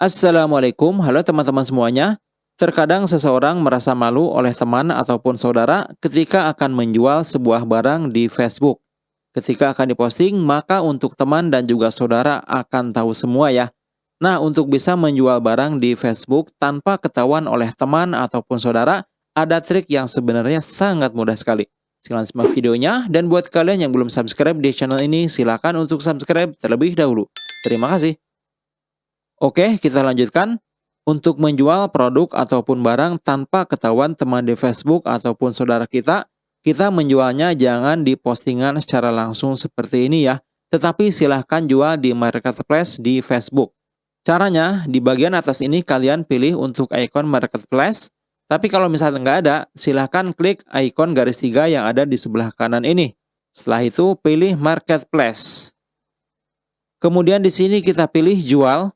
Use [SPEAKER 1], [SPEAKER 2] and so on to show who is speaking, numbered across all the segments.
[SPEAKER 1] Assalamualaikum, halo teman-teman semuanya. Terkadang seseorang merasa malu oleh teman ataupun saudara ketika akan menjual sebuah barang di Facebook. Ketika akan diposting, maka untuk teman dan juga saudara akan tahu semua ya. Nah, untuk bisa menjual barang di Facebook tanpa ketahuan oleh teman ataupun saudara, ada trik yang sebenarnya sangat mudah sekali. Silahkan simak videonya, dan buat kalian yang belum subscribe di channel ini, silakan untuk subscribe terlebih dahulu. Terima kasih. Oke, kita lanjutkan. Untuk menjual produk ataupun barang tanpa ketahuan teman di Facebook ataupun saudara kita, kita menjualnya jangan di postingan secara langsung seperti ini ya, tetapi silahkan jual di marketplace di Facebook. Caranya, di bagian atas ini kalian pilih untuk ikon marketplace, tapi kalau misalnya nggak ada, silahkan klik ikon garis tiga yang ada di sebelah kanan ini. Setelah itu, pilih marketplace. Kemudian di sini kita pilih jual,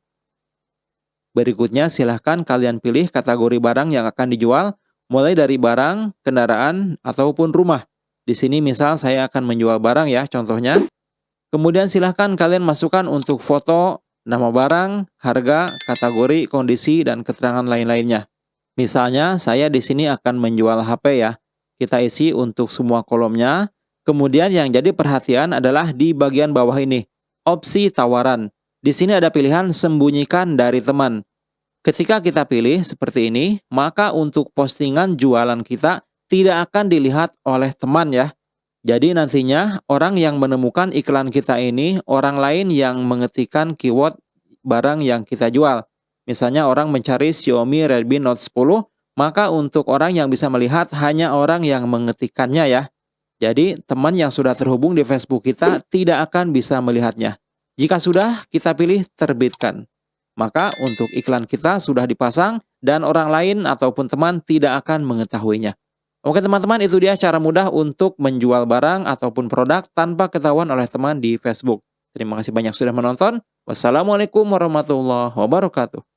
[SPEAKER 1] Berikutnya silahkan kalian pilih kategori barang yang akan dijual, mulai dari barang, kendaraan, ataupun rumah. Di sini misal saya akan menjual barang ya, contohnya. Kemudian silahkan kalian masukkan untuk foto, nama barang, harga, kategori, kondisi, dan keterangan lain-lainnya. Misalnya saya di sini akan menjual HP ya. Kita isi untuk semua kolomnya. Kemudian yang jadi perhatian adalah di bagian bawah ini, opsi tawaran. Di sini ada pilihan sembunyikan dari teman. Ketika kita pilih seperti ini, maka untuk postingan jualan kita tidak akan dilihat oleh teman ya. Jadi nantinya orang yang menemukan iklan kita ini, orang lain yang mengetikkan keyword barang yang kita jual. Misalnya orang mencari Xiaomi Redmi Note 10, maka untuk orang yang bisa melihat hanya orang yang mengetikkannya ya. Jadi teman yang sudah terhubung di Facebook kita tidak akan bisa melihatnya. Jika sudah, kita pilih terbitkan. Maka untuk iklan kita sudah dipasang dan orang lain ataupun teman tidak akan mengetahuinya. Oke teman-teman, itu dia cara mudah untuk menjual barang ataupun produk tanpa ketahuan oleh teman di Facebook. Terima kasih banyak sudah menonton. Wassalamualaikum warahmatullahi wabarakatuh.